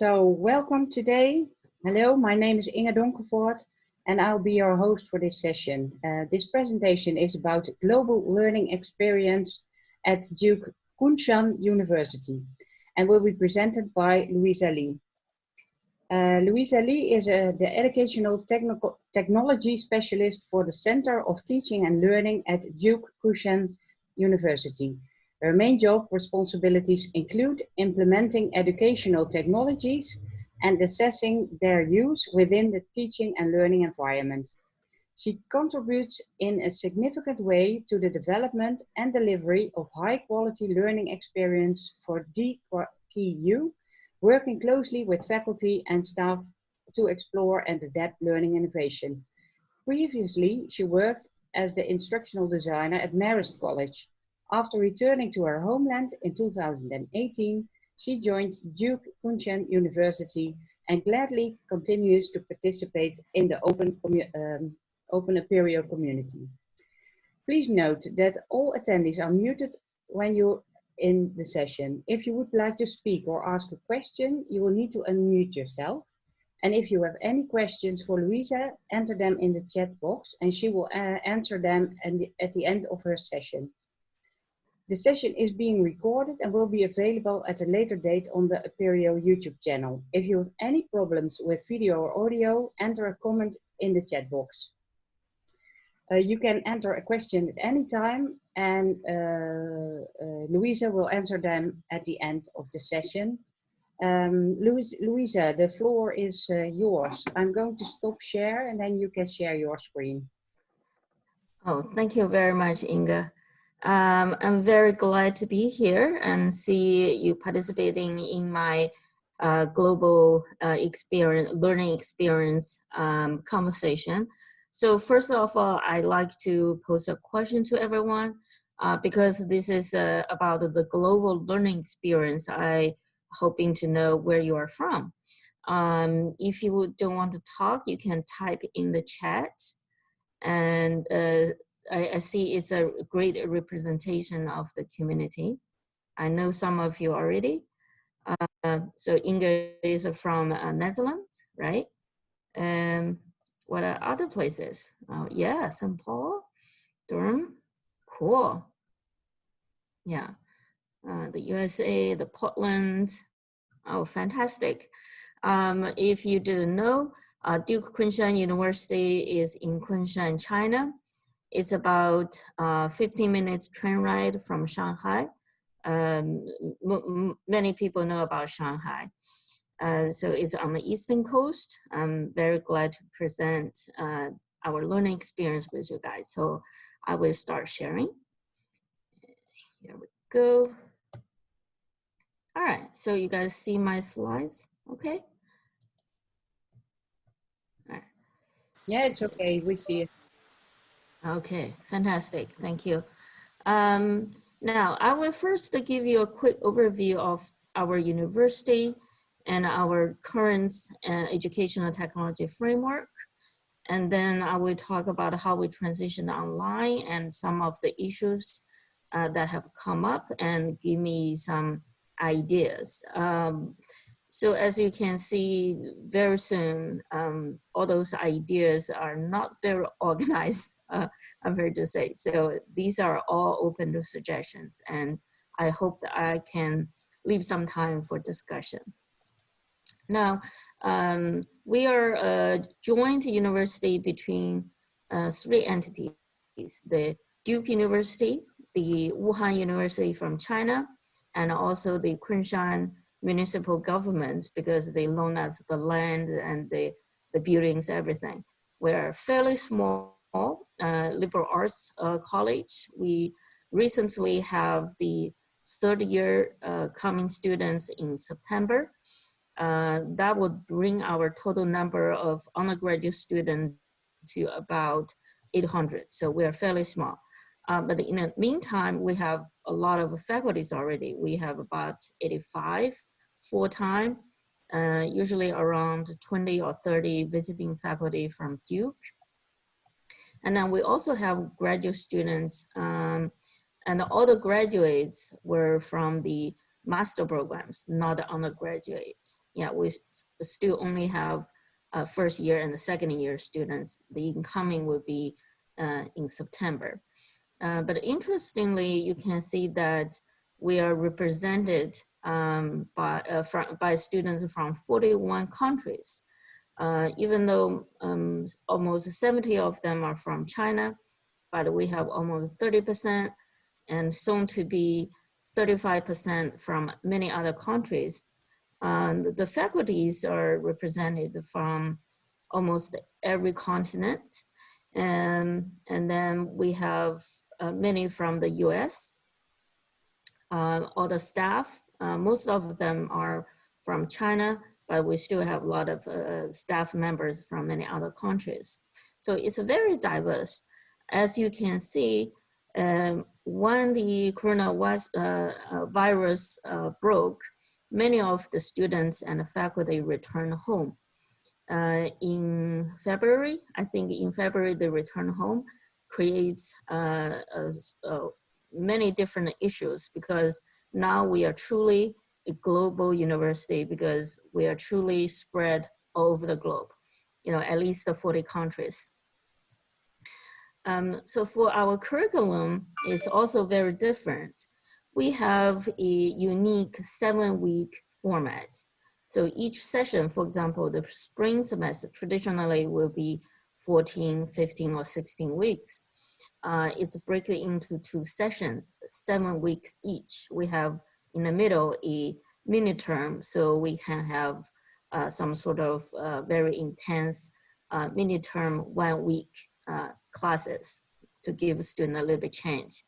So welcome today. Hello, my name is Inge Donkervoort and I'll be your host for this session. Uh, this presentation is about global learning experience at Duke Kunshan University and will be presented by Louisa Lee. Uh, Louisa Lee is uh, the Educational Technology Specialist for the Center of Teaching and Learning at Duke Kunshan University. Her main job responsibilities include implementing educational technologies and assessing their use within the teaching and learning environment. She contributes in a significant way to the development and delivery of high quality learning experience for DKU, working closely with faculty and staff to explore and adapt learning innovation. Previously, she worked as the instructional designer at Marist College, after returning to her homeland in 2018, she joined Duke Kunshan University and gladly continues to participate in the Open, um, open Apereo community. Please note that all attendees are muted when you're in the session. If you would like to speak or ask a question, you will need to unmute yourself. And if you have any questions for Louisa, enter them in the chat box and she will uh, answer them at the end of her session. The session is being recorded and will be available at a later date on the Apereo YouTube channel. If you have any problems with video or audio, enter a comment in the chat box. Uh, you can enter a question at any time and uh, uh, Louisa will answer them at the end of the session. Um, Louis, Louisa, the floor is uh, yours. I'm going to stop share and then you can share your screen. Oh, thank you very much, Inge. Um, I'm very glad to be here and see you participating in my uh, global uh, experience, learning experience um, conversation. So first of all, I'd like to pose a question to everyone uh, because this is uh, about the global learning experience. I hoping to know where you are from. Um, if you don't want to talk, you can type in the chat and uh, I, I, see it's a great representation of the community. I know some of you already. Uh, so Inge is from uh, Netherlands, right? And what are other places? Oh, yeah, St. Paul, Durham, cool. Yeah, uh, the USA, the Portland, oh, fantastic. Um, if you didn't know, uh, Duke Kunshan University is in Kunshan, China. It's about uh, 15 minutes train ride from Shanghai. Um, many people know about Shanghai. Uh, so it's on the eastern coast. I'm very glad to present uh, our learning experience with you guys. So I will start sharing. Here we go. All right, so you guys see my slides, okay? Yeah, it's okay, we see it. Okay, fantastic. Thank you. Um, now, I will first give you a quick overview of our university and our current uh, educational technology framework. And then I will talk about how we transition online and some of the issues uh, that have come up and give me some ideas. Um, so as you can see, very soon, um, all those ideas are not very organized uh, I'm here to say. So these are all open to suggestions and I hope that I can leave some time for discussion. Now, um, we are a joint university between uh, three entities, the Duke University, the Wuhan University from China, and also the Kunshan municipal government because they loan us the land and the, the buildings, everything. We're fairly small uh, liberal arts uh, college. We recently have the third year uh, coming students in September. Uh, that would bring our total number of undergraduate students to about 800. So we are fairly small. Uh, but in the meantime, we have a lot of faculties already. We have about 85 full-time, uh, usually around 20 or 30 visiting faculty from Duke. And then we also have graduate students um, and all the graduates were from the master programs, not the undergraduates. Yeah, we still only have uh, first year and the second year students. The incoming will be uh, in September. Uh, but interestingly, you can see that we are represented um, by, uh, from, by students from 41 countries. Uh, even though um, almost 70 of them are from China, but we have almost 30% and soon to be 35% from many other countries. And the faculties are represented from almost every continent. And, and then we have uh, many from the US. Uh, all the staff, uh, most of them are from China, but we still have a lot of uh, staff members from many other countries. So it's very diverse. As you can see, um, when the coronavirus uh, uh, uh, broke, many of the students and the faculty returned home. Uh, in February, I think in February, the return home creates uh, uh, many different issues because now we are truly a global university because we are truly spread over the globe, you know, at least the 40 countries. Um, so for our curriculum, it's also very different. We have a unique seven week format. So each session, for example, the spring semester traditionally will be 14, 15, or 16 weeks. Uh, it's broken into two sessions, seven weeks each. We have in the middle a mini term, so we can have uh, some sort of uh, very intense uh, mini term one week uh, classes to give students a little bit change.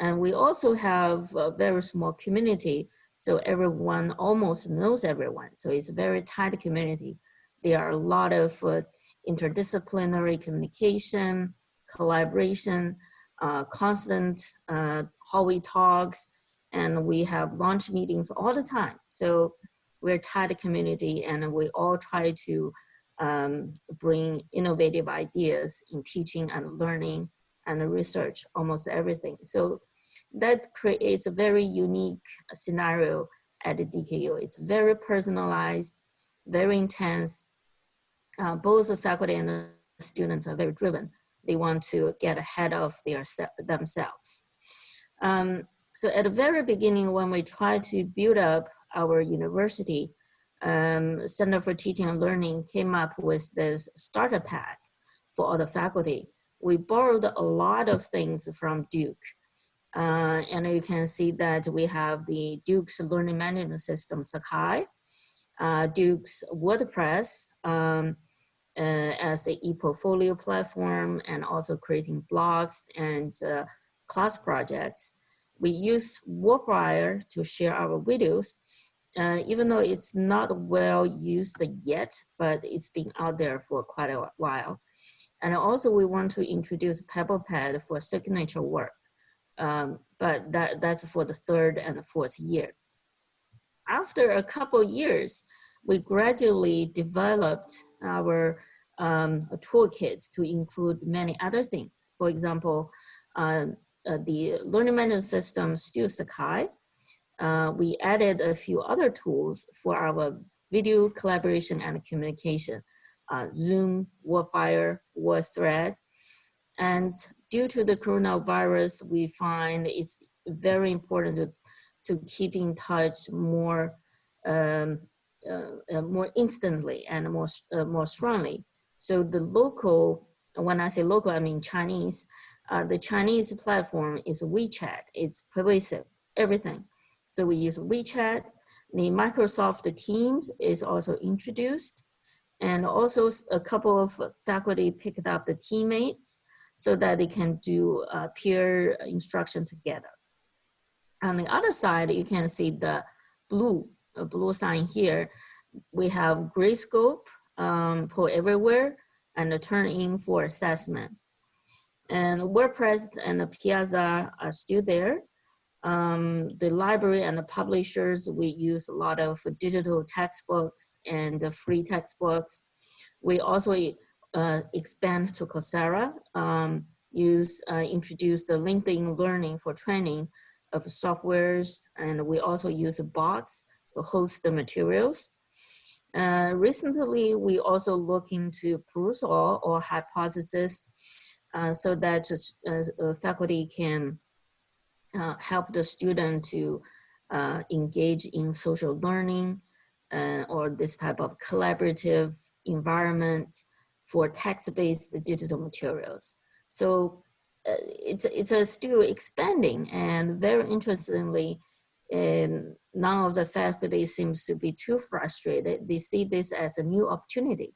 And we also have a very small community, so everyone almost knows everyone. So it's a very tight community. There are a lot of uh, interdisciplinary communication, collaboration, uh, constant hallway talks, and we have launch meetings all the time. So we're a tight community and we all try to um, bring innovative ideas in teaching and learning and research, almost everything. So that creates a very unique scenario at the DKU. It's very personalized, very intense. Uh, both the faculty and the students are very driven. They want to get ahead of their themselves. Um, so at the very beginning, when we tried to build up our university, um, Center for Teaching and Learning came up with this starter pack for all the faculty. We borrowed a lot of things from Duke. Uh, and you can see that we have the Duke's learning management system, Sakai, uh, Duke's WordPress um, uh, as a e-portfolio platform and also creating blogs and uh, class projects. We use Warpwire to share our videos uh, even though it's not well used yet, but it's been out there for quite a while. And also we want to introduce PebblePad for signature work, um, but that, that's for the third and fourth year. After a couple years, we gradually developed our um, toolkit to include many other things. For example, uh, uh, the learning management system still Sakai, uh, we added a few other tools for our video collaboration and communication, uh, Zoom, Warpwire, WordThread. And due to the coronavirus, we find it's very important to, to keep in touch more, um, uh, uh more instantly and more, uh, more strongly. So the local, when I say local, I mean Chinese, uh, the Chinese platform is WeChat. It's pervasive, everything. So we use WeChat. The Microsoft Teams is also introduced. And also a couple of faculty picked up the teammates so that they can do uh, peer instruction together. On the other side, you can see the blue, blue sign here. We have Gradescope, um, Poll Everywhere, and the Turnitin for assessment. And WordPress and Piazza are still there. Um, the library and the publishers, we use a lot of digital textbooks and free textbooks. We also uh, expand to Coursera, um, use, uh, introduce the LinkedIn Learning for training of softwares, and we also use box to host the materials. Uh, recently, we also look into Perusall or hypothesis so that uh, uh, faculty can uh, help the student to uh, engage in social learning or this type of collaborative environment for text-based digital materials. So it's, it's a still expanding and very interestingly, and none of the faculty seems to be too frustrated. They see this as a new opportunity.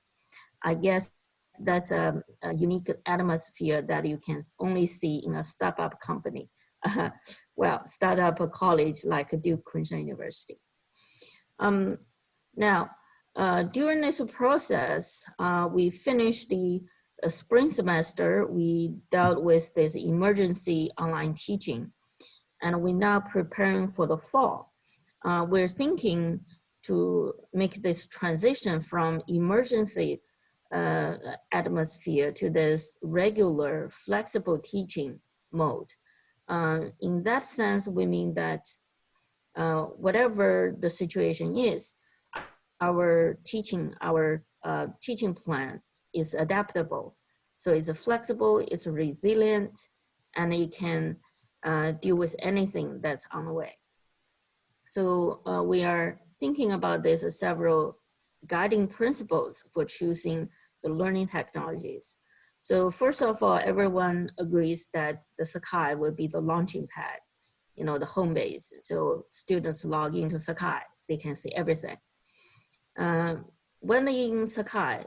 I guess that's a, a unique atmosphere that you can only see in a startup company. Uh, well, startup college like Duke Kunshan University. Um, now, uh, during this process, uh, we finished the uh, spring semester, we dealt with this emergency online teaching and we're now preparing for the fall. Uh, we're thinking to make this transition from emergency uh, atmosphere to this regular flexible teaching mode. Uh, in that sense, we mean that uh, whatever the situation is, our teaching, our uh, teaching plan is adaptable. So it's flexible, it's resilient, and it can uh, deal with anything that's on the way. So uh, we are thinking about this as several guiding principles for choosing the learning technologies. So first of all, everyone agrees that the Sakai will be the launching pad, you know, the home base. So students log into Sakai, they can see everything. Uh, when in Sakai,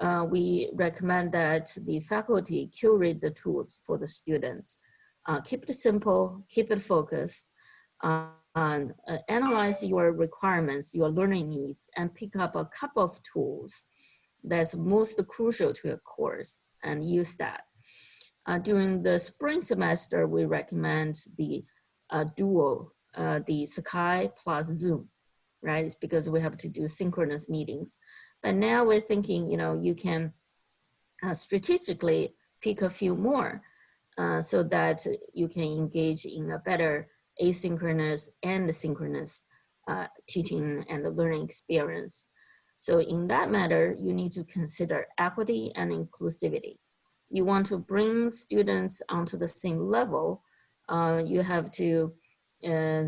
uh, we recommend that the faculty curate the tools for the students uh, keep it simple, keep it focused, uh, and analyze your requirements, your learning needs, and pick up a couple of tools that's most crucial to your course and use that. Uh, during the spring semester, we recommend the uh, duo, uh, the Sakai plus Zoom, right? Because we have to do synchronous meetings. But now we're thinking, you know, you can strategically pick a few more uh, so that you can engage in a better asynchronous and synchronous uh, teaching and learning experience. So in that matter, you need to consider equity and inclusivity. You want to bring students onto the same level, uh, you have to uh,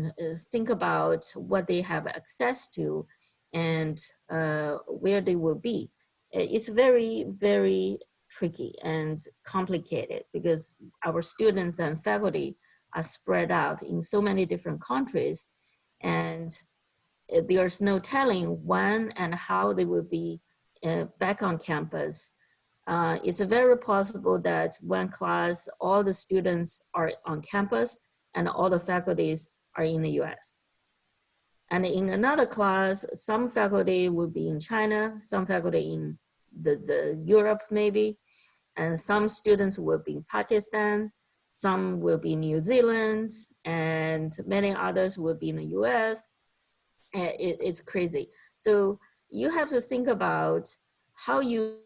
think about what they have access to and uh, where they will be. It's very, very tricky and complicated because our students and faculty are spread out in so many different countries and there's no telling when and how they will be uh, back on campus. Uh, it's very possible that one class, all the students are on campus and all the faculties are in the US. And in another class, some faculty will be in China, some faculty in the, the Europe maybe, and some students will be in Pakistan, some will be in New Zealand, and many others will be in the US. It, it's crazy. So you have to think about how you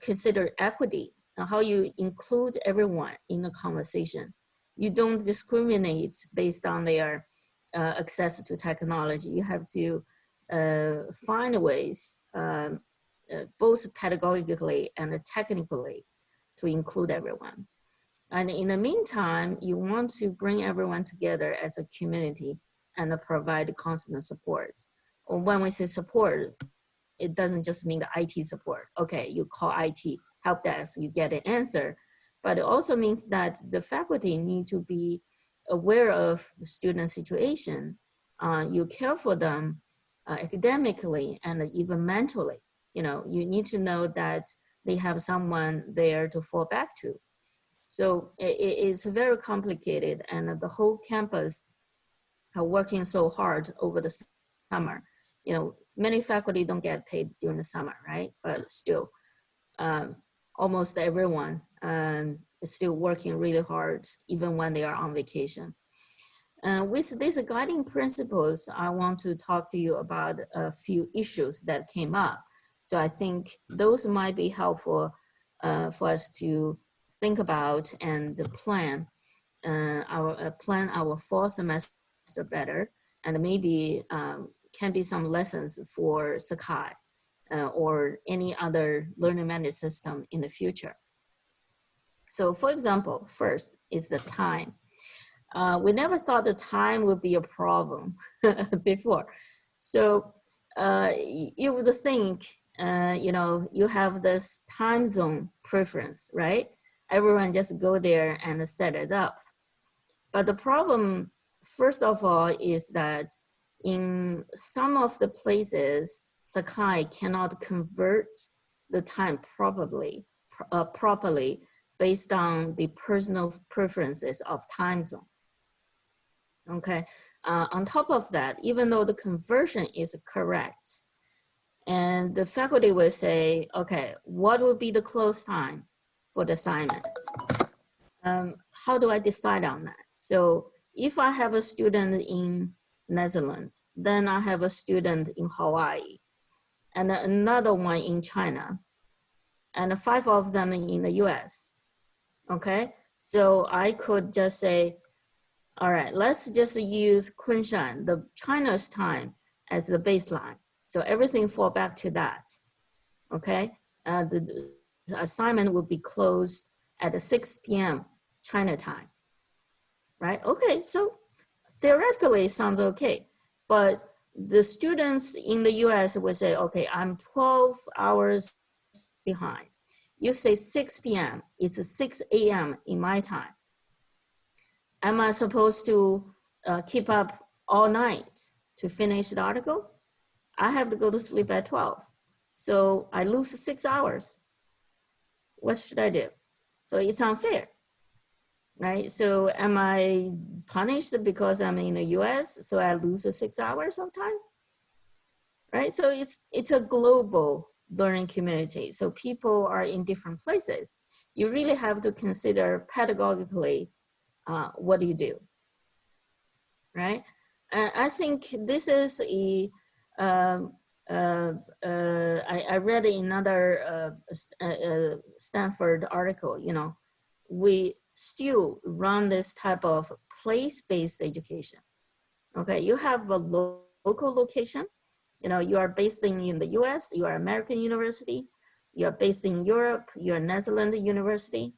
consider equity and how you include everyone in the conversation. You don't discriminate based on their uh, access to technology. You have to uh, find ways um, uh, both pedagogically and technically to include everyone. And in the meantime, you want to bring everyone together as a community and provide constant support. When we say support, it doesn't just mean the IT support. Okay, you call IT help desk, you get an answer. But it also means that the faculty need to be aware of the student situation. Uh, you care for them uh, academically and even mentally you know, you need to know that they have someone there to fall back to. So it, it's very complicated and the whole campus are working so hard over the summer. You know, many faculty don't get paid during the summer, right? But still, um, almost everyone um, is still working really hard even when they are on vacation. Uh, with these guiding principles, I want to talk to you about a few issues that came up so I think those might be helpful uh, for us to think about and plan uh, our uh, plan our fall semester better, and maybe um, can be some lessons for Sakai uh, or any other learning management system in the future. So for example, first is the time. Uh, we never thought the time would be a problem before. So uh, you would think, uh, you know, you have this time zone preference, right? Everyone just go there and set it up. But the problem, first of all, is that in some of the places, Sakai cannot convert the time properly, uh, properly based on the personal preferences of time zone. Okay, uh, on top of that, even though the conversion is correct, and the faculty will say, okay, what will be the close time for the assignment? Um, how do I decide on that? So if I have a student in Netherlands, then I have a student in Hawaii, and another one in China, and five of them in the US, okay? So I could just say, all right, let's just use Kunshan, the China's time as the baseline. So everything fall back to that, okay? Uh, the, the assignment will be closed at 6 p.m. China time, right? Okay, so theoretically sounds okay, but the students in the US will say, okay, I'm 12 hours behind. You say 6 p.m., it's 6 a.m. in my time am I supposed to uh, keep up all night to finish the article? I have to go to sleep at 12. So I lose six hours. What should I do? So it's unfair, right? So am I punished because I'm in the US, so I lose the six hours of time? Right, so it's, it's a global learning community. So people are in different places. You really have to consider pedagogically uh, what do you do? Right? And I think this is a, um, uh, uh, I, I, read another uh, uh, Stanford article, you know, we still run this type of place-based education. Okay, you have a lo local location, you know, you are based in, in the US, you are American university, you are based in Europe, you are Netherlands university,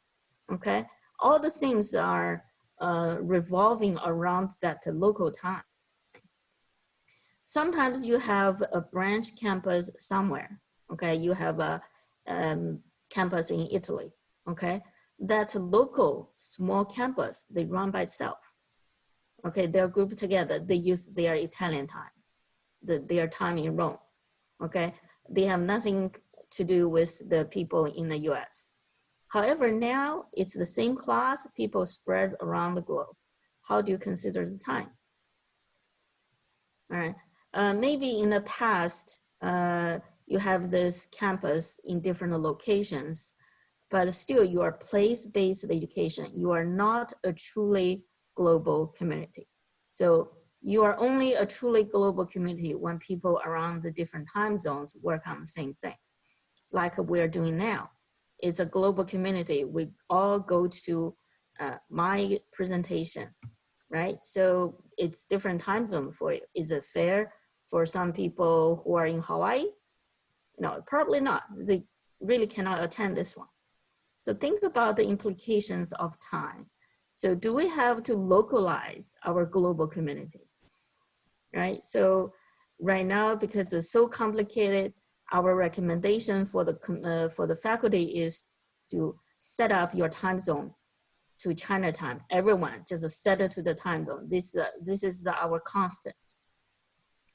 okay? All the things are uh, revolving around that local time. Sometimes you have a branch campus somewhere, okay? You have a um, campus in Italy, okay? That local small campus, they run by itself. Okay, they're grouped together. They use their Italian time, the, their time in Rome, okay? They have nothing to do with the people in the US. However, now it's the same class, people spread around the globe. How do you consider the time? All right, uh, maybe in the past, uh, you have this campus in different locations, but still you are place-based education. You are not a truly global community. So you are only a truly global community when people around the different time zones work on the same thing, like we're doing now it's a global community. We all go to uh, my presentation, right? So it's different time zone for you. Is it fair for some people who are in Hawaii? No, probably not. They really cannot attend this one. So think about the implications of time. So do we have to localize our global community, right? So right now, because it's so complicated, our recommendation for the, uh, for the faculty is to set up your time zone to China time. Everyone just set it to the time zone. This, uh, this is the, our constant,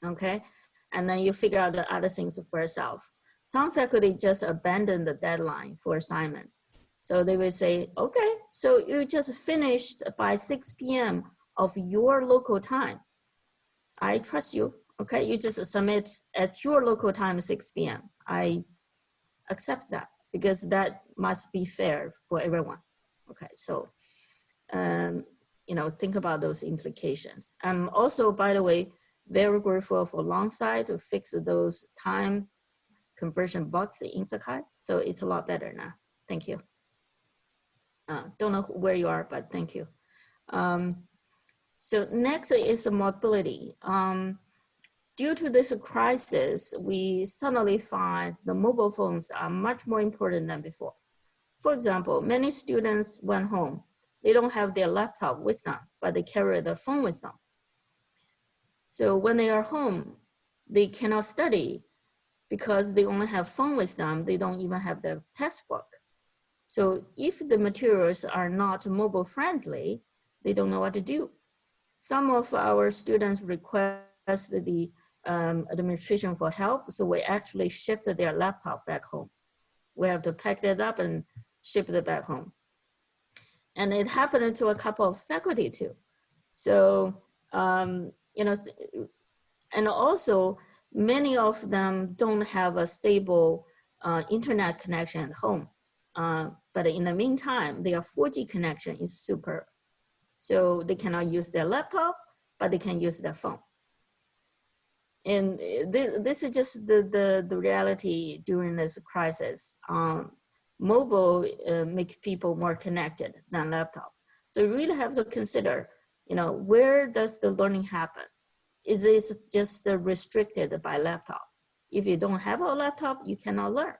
okay? And then you figure out the other things for yourself. Some faculty just abandon the deadline for assignments. So they will say, okay, so you just finished by 6 p.m. of your local time. I trust you. Okay, you just submit at your local time 6 p.m. I accept that because that must be fair for everyone. Okay, so um, you know, think about those implications. I'm also, by the way, very grateful for Longsight to fix those time conversion bugs in Sakai. So it's a lot better now. Thank you. Uh, don't know where you are, but thank you. Um, so next is mobility. Um, due to this crisis, we suddenly find the mobile phones are much more important than before. For example, many students went home. They don't have their laptop with them, but they carry the phone with them. So when they are home, they cannot study because they only have phone with them. They don't even have their textbook. So if the materials are not mobile friendly, they don't know what to do. Some of our students request the um, administration for help, so we actually shipped their laptop back home. We have to pack it up and ship it back home. And it happened to a couple of faculty too. So, um, you know, and also many of them don't have a stable uh, internet connection at home. Uh, but in the meantime, their 4G connection is super. So they cannot use their laptop, but they can use their phone. And this, this is just the, the, the reality during this crisis. Um, mobile uh, make people more connected than laptop. So you really have to consider, you know, where does the learning happen? Is this just restricted by laptop? If you don't have a laptop, you cannot learn.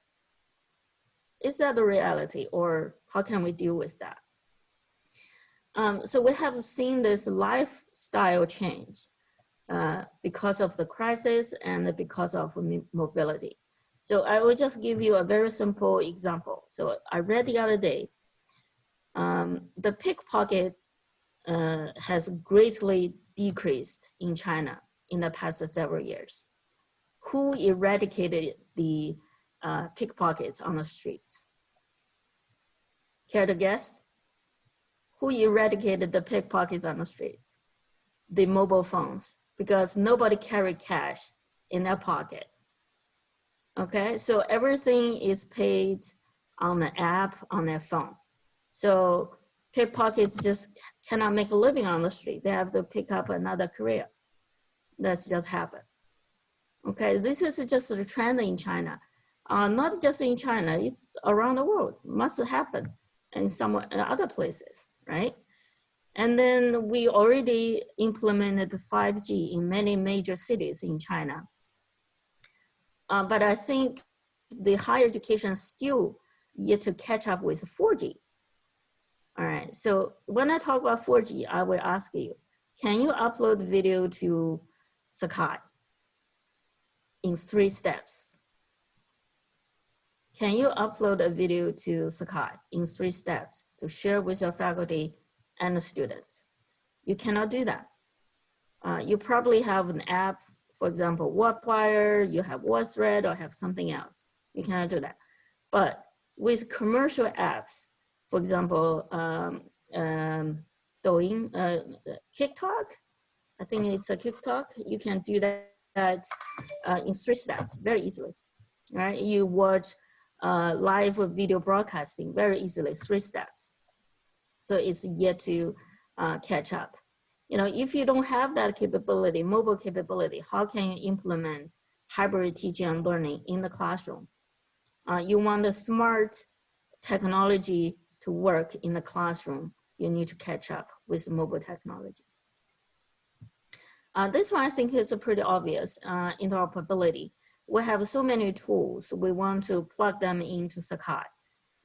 Is that the reality or how can we deal with that? Um, so we have seen this lifestyle change uh, because of the crisis and because of mobility. So I will just give you a very simple example. So I read the other day, um, the pickpocket uh, has greatly decreased in China in the past several years. Who eradicated the uh, pickpockets on the streets? Care to guess? Who eradicated the pickpockets on the streets? The mobile phones, because nobody carried cash in their pocket. Okay, so everything is paid on the app on their phone. So pickpockets just cannot make a living on the street. They have to pick up another career. That's just happened. Okay, this is just a trend in China. Uh, not just in China, it's around the world. Must happen in some other places, right? And then we already implemented 5G in many major cities in China. Uh, but I think the higher education still yet to catch up with 4G. All right, so when I talk about 4G, I will ask you, can you upload video to Sakai in three steps? Can you upload a video to Sakai in three steps to share with your faculty and the students? You cannot do that. Uh, you probably have an app for example, Warpwire, you have WordThread or have something else. You cannot do that. But with commercial apps, for example, um, um, Douyin, uh, TikTok, I think it's a TikTok, you can do that uh, in three steps very easily, right? You watch uh, live video broadcasting very easily, three steps. So it's yet to uh, catch up you know, if you don't have that capability, mobile capability, how can you implement hybrid teaching and learning in the classroom? Uh, you want the smart technology to work in the classroom, you need to catch up with mobile technology. Uh, this one I think is pretty obvious, uh, interoperability. We have so many tools, we want to plug them into Sakai.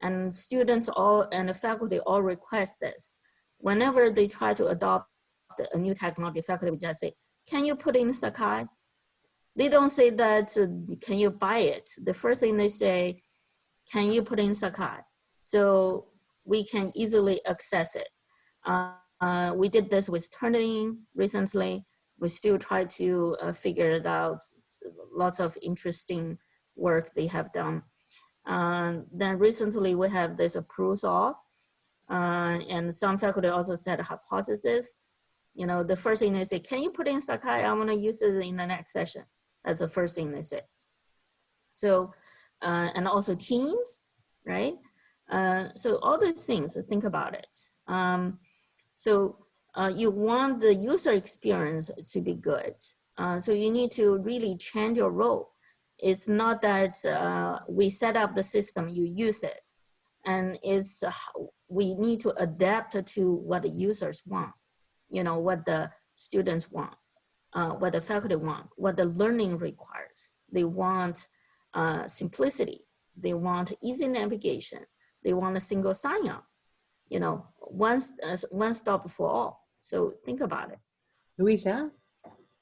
And students all and the faculty all request this. Whenever they try to adopt a new technology, faculty would just say, can you put in Sakai? They don't say that, uh, can you buy it? The first thing they say, can you put in Sakai? So we can easily access it. Uh, uh, we did this with Turnitin recently. We still try to uh, figure it out. Lots of interesting work they have done. Uh, then recently we have this approval, uh, and some faculty also said hypothesis you know, the first thing they say, can you put in Sakai? I want to use it in the next session. That's the first thing they say. So, uh, and also teams, right? Uh, so all these things, think about it. Um, so uh, you want the user experience to be good. Uh, so you need to really change your role. It's not that uh, we set up the system, you use it. And it's we need to adapt to what the users want, you know, what the students want, uh, what the faculty want, what the learning requires. They want uh, simplicity. They want easy navigation. They want a single sign-on, you know, one, uh, one stop for all. So think about it. Louisa,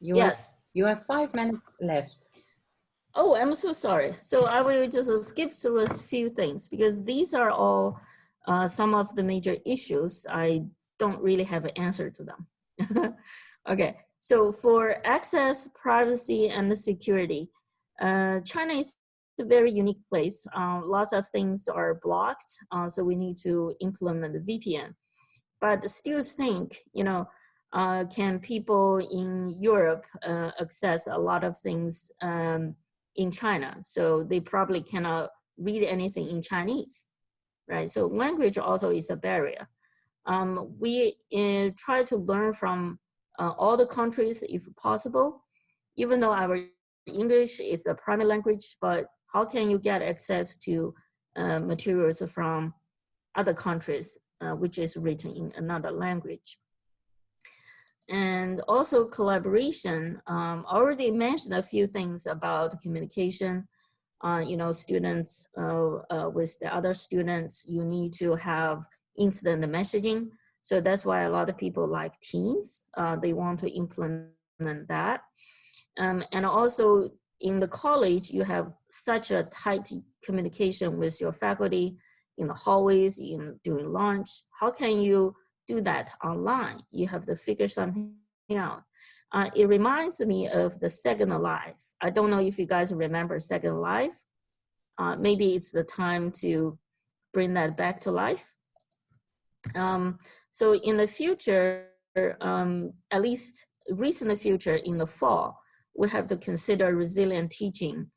you yes. Have, you have five minutes left. Oh, I'm so sorry. So I will just skip through a few things because these are all uh, some of the major issues. I don't really have an answer to them. okay, so for access, privacy, and security, uh, China is a very unique place. Uh, lots of things are blocked, uh, so we need to implement the VPN. But still think, you know, uh, can people in Europe uh, access a lot of things um, in China? So they probably cannot read anything in Chinese, right? So language also is a barrier. Um, we uh, try to learn from uh, all the countries if possible, even though our English is the primary language, but how can you get access to uh, materials from other countries, uh, which is written in another language? And also collaboration, um, already mentioned a few things about communication. Uh, you know, students uh, uh, with the other students, you need to have incident messaging. So that's why a lot of people like Teams. Uh, they want to implement that. Um, and also in the college, you have such a tight communication with your faculty in the hallways, in during lunch. How can you do that online. You have to figure something out. Uh, it reminds me of the Second Life. I don't know if you guys remember Second Life. Uh, maybe it's the time to bring that back to life. Um, so in the future, um, at least recent future in the fall, we have to consider resilient teaching.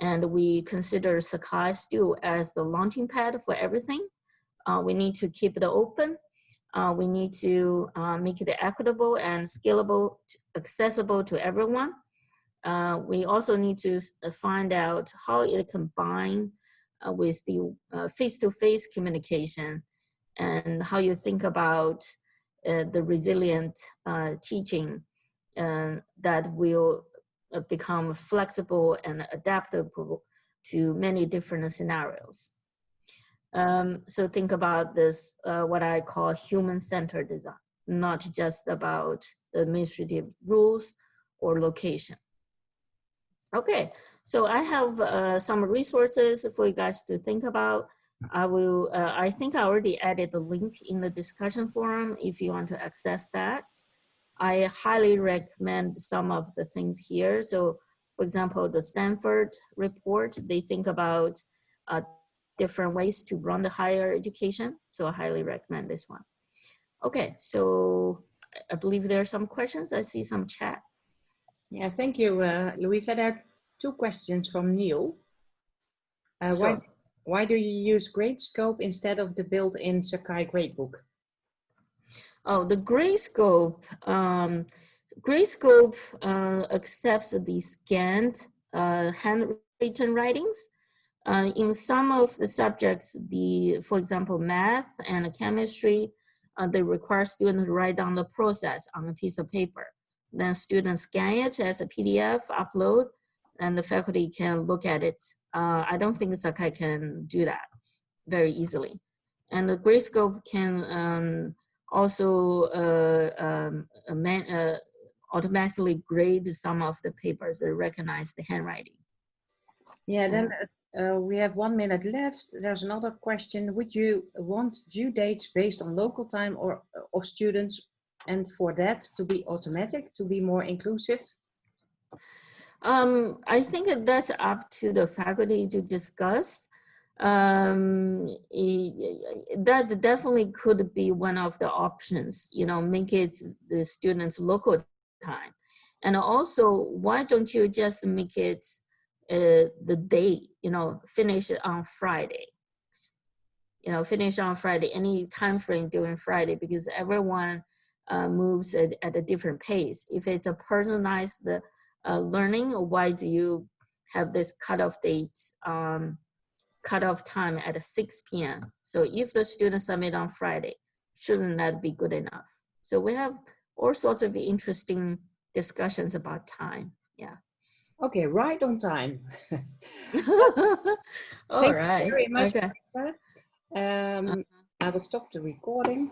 And we consider Sakai still as the launching pad for everything. Uh, we need to keep it open uh, we need to uh, make it equitable and scalable, accessible to everyone. Uh, we also need to uh, find out how it combines uh, with the uh, face-to-face -face communication and how you think about the resilient teaching that will become flexible and adaptable to many different scenarios. Um, so think about this, uh, what I call human-centered design, not just about the administrative rules or location. Okay, so I have uh, some resources for you guys to think about. I will, uh, I think I already added the link in the discussion forum if you want to access that. I highly recommend some of the things here. So for example, the Stanford report, they think about uh, different ways to run the higher education. So I highly recommend this one. Okay, so I believe there are some questions. I see some chat. Yeah, thank you, uh, Louisa. There are two questions from Neil. Uh, sure. Why, why do you use Gradescope instead of the built-in Sakai gradebook? Oh, the Gradescope, um, Gradescope uh, accepts the scanned uh, handwritten writings. Uh, in some of the subjects, the, for example, math and chemistry, uh, they require students to write down the process on a piece of paper. Then students scan it as a PDF, upload, and the faculty can look at it. Uh, I don't think Sakai can do that very easily. And the Gradescope can um, also uh, um, uh, automatically grade some of the papers that recognize the handwriting. Yeah, then uh, we have one minute left. There's another question. Would you want due dates based on local time or uh, of students and for that to be automatic, to be more inclusive? Um, I think that's up to the faculty to discuss. Um, that definitely could be one of the options, you know, make it the students local time. And also, why don't you just make it uh, the day, you know, finish it on Friday. You know, finish on Friday, any time frame during Friday, because everyone uh, moves at, at, a different pace. If it's a personalized uh, learning, why do you have this cutoff date um, cutoff time at 6 p.m. So if the students submit on Friday, shouldn't that be good enough? So we have all sorts of interesting discussions about time. Yeah. Okay, right on time. all Thank you very much. Okay. Um, I will stop the recording.